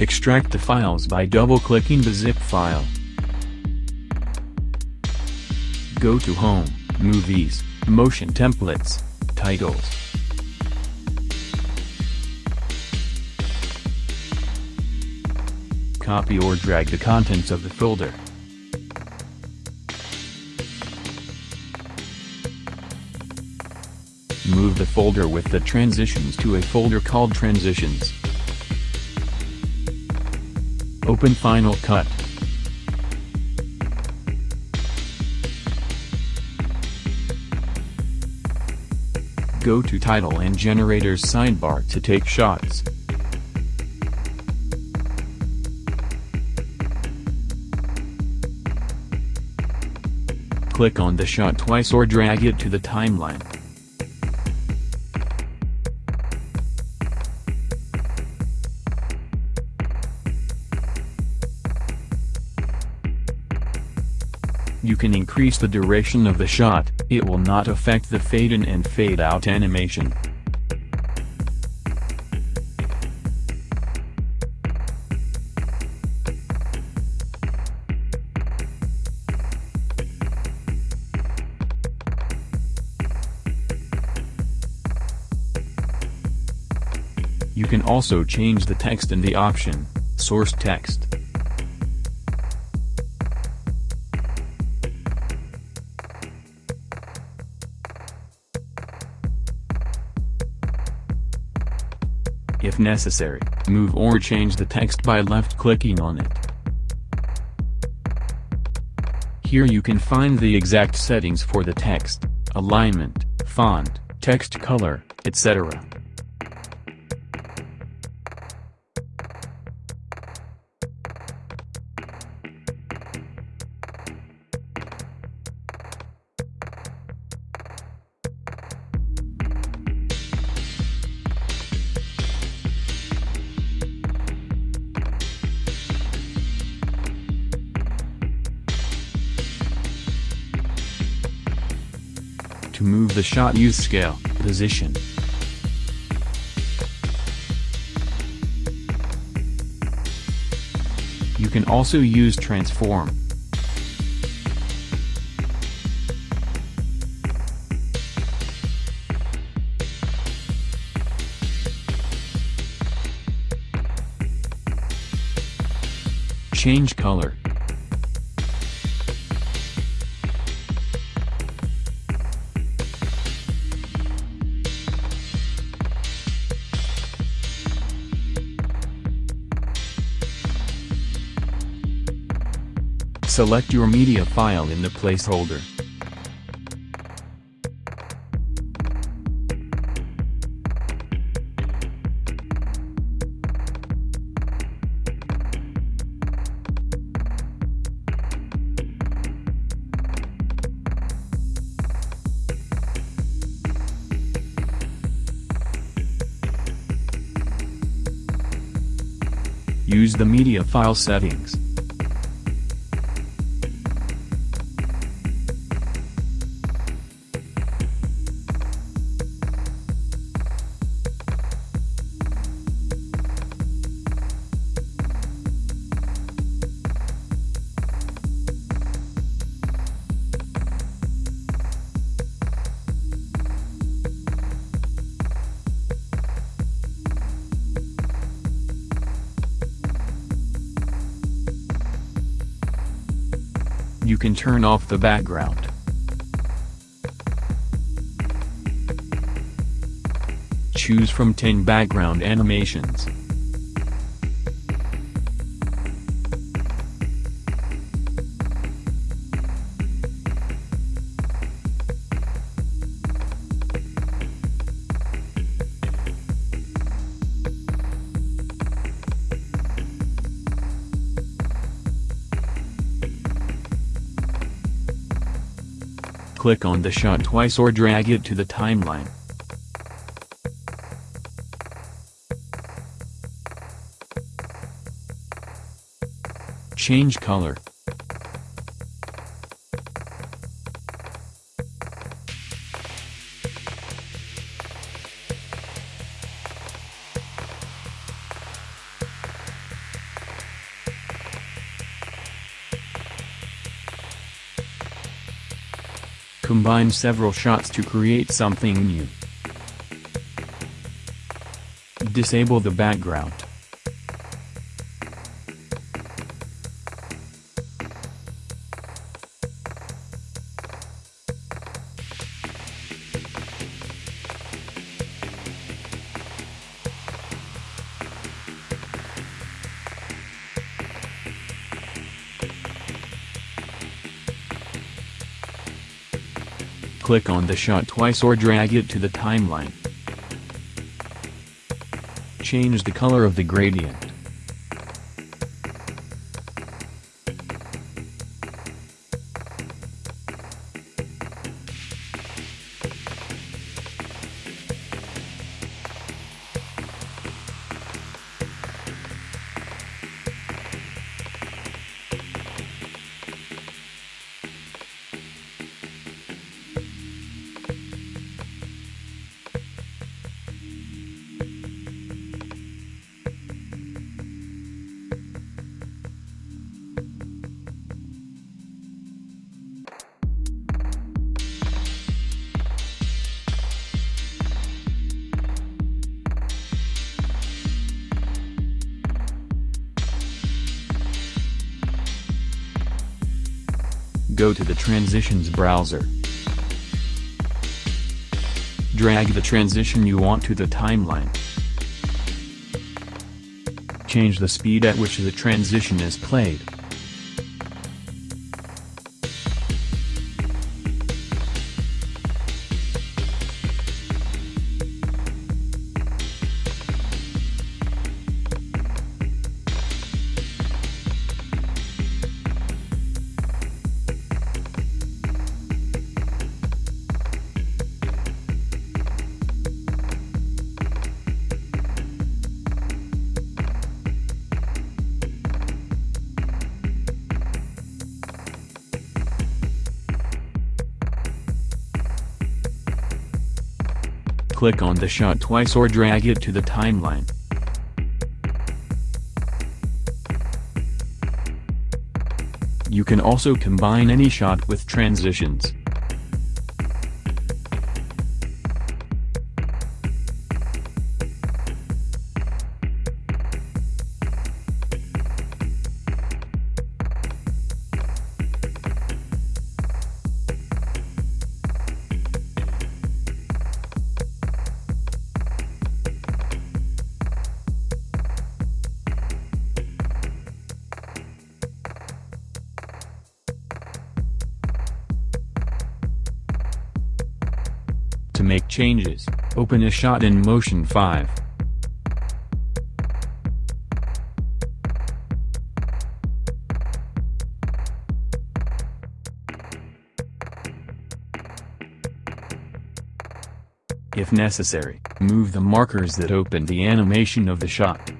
Extract the files by double-clicking the zip file. Go to Home, Movies, Motion Templates, Titles. Copy or drag the contents of the folder. Move the folder with the transitions to a folder called Transitions. Open Final Cut. Go to Title and Generators sidebar to take shots. Click on the shot twice or drag it to the timeline. You can increase the duration of the shot, it will not affect the fade in and fade out animation. You can also change the text in the option, Source Text. If necessary, move or change the text by left-clicking on it. Here you can find the exact settings for the text, alignment, font, text color, etc. To move the shot use scale, position. You can also use transform. Change color. Select your media file in the placeholder. Use the media file settings. You can turn off the background. Choose from 10 background animations. Click on the shot twice or drag it to the timeline. Change color. Combine several shots to create something new. Disable the background. Click on the shot twice or drag it to the timeline. Change the color of the gradient. Go to the Transitions browser. Drag the transition you want to the timeline. Change the speed at which the transition is played. Click on the shot twice or drag it to the timeline. You can also combine any shot with transitions. To make changes, open a shot in Motion 5. If necessary, move the markers that open the animation of the shot.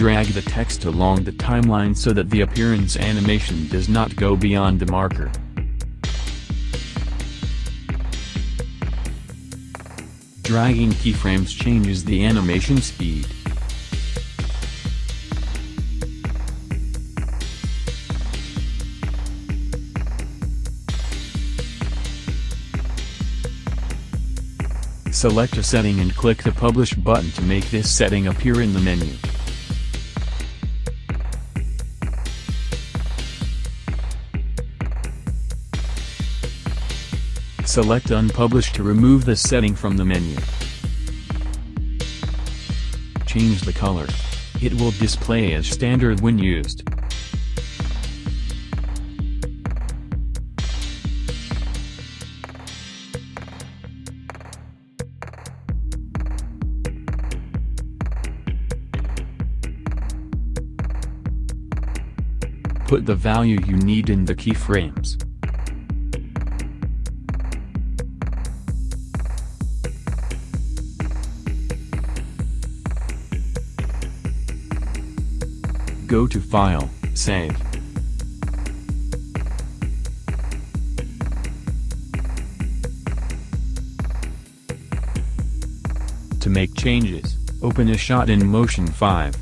Drag the text along the timeline so that the appearance animation does not go beyond the marker. Dragging keyframes changes the animation speed. Select a setting and click the Publish button to make this setting appear in the menu. Select Unpublish to remove the setting from the menu. Change the color. It will display as standard when used. Put the value you need in the keyframes. Go to File, Save. To make changes, Open a shot in Motion 5.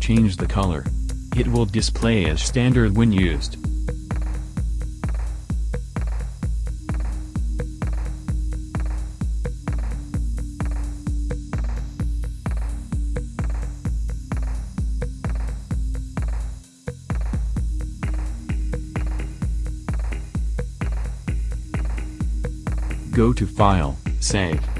Change the color. It will display as standard when used. Go to File, Save.